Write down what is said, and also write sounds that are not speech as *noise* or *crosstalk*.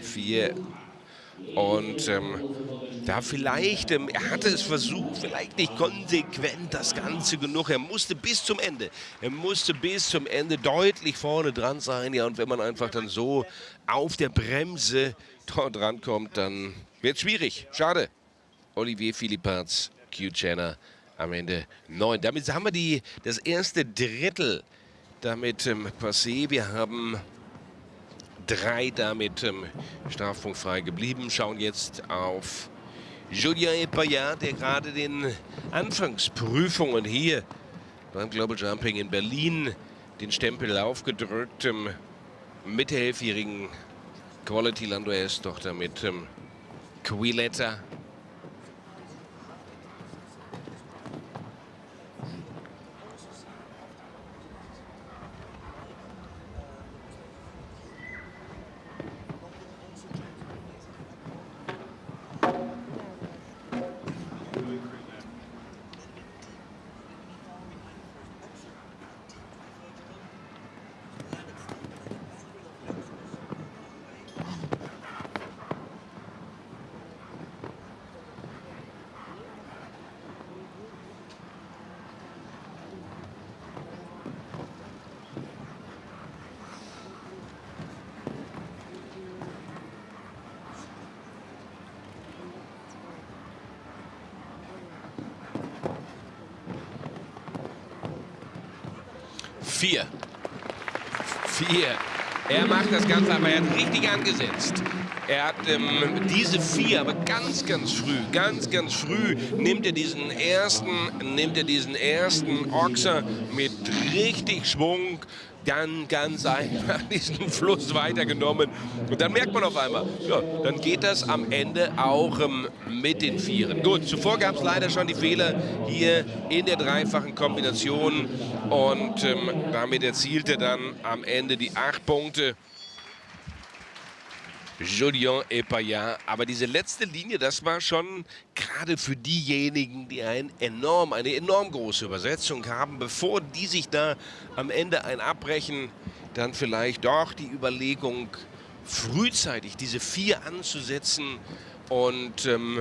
4. Und ähm, da vielleicht, ähm, er hatte es versucht, vielleicht nicht konsequent das Ganze genug. Er musste bis zum Ende, er musste bis zum Ende deutlich vorne dran sein. Ja, und wenn man einfach dann so auf der Bremse dort rankommt, dann wird es schwierig. Schade. Olivier Philippats, Q Channer am Ende 9. Damit haben wir die, das erste Drittel damit ähm, passé. Wir haben drei damit ähm, strafpunktfrei geblieben. Schauen jetzt auf Julien Epayat, der gerade den Anfangsprüfungen hier beim Global Jumping in Berlin den Stempel aufgedrückt ähm, mit der elfjährigen Quality Landwehr-Tochter mit ähm, Quilletta Vier. Vier. Er macht das Ganze, aber er hat richtig angesetzt. Er hat ähm, diese vier, aber ganz, ganz früh, ganz, ganz früh nimmt er diesen ersten, nimmt er diesen ersten Ochser mit richtig Schwung, dann ganz einfach *laughs* diesen Fluss weitergenommen. Und dann merkt man auf einmal, ja, dann geht das am Ende auch ähm, mit den Vieren. Gut, zuvor gab es leider schon die Fehler hier in der dreifachen Kombination. Und ähm, damit erzielte dann am Ende die acht Punkte. Julien Epayat. Aber diese letzte Linie, das war schon gerade für diejenigen, die ein enorm, eine enorm große Übersetzung haben, bevor die sich da am Ende ein abbrechen, dann vielleicht doch die Überlegung, frühzeitig diese vier anzusetzen und ähm,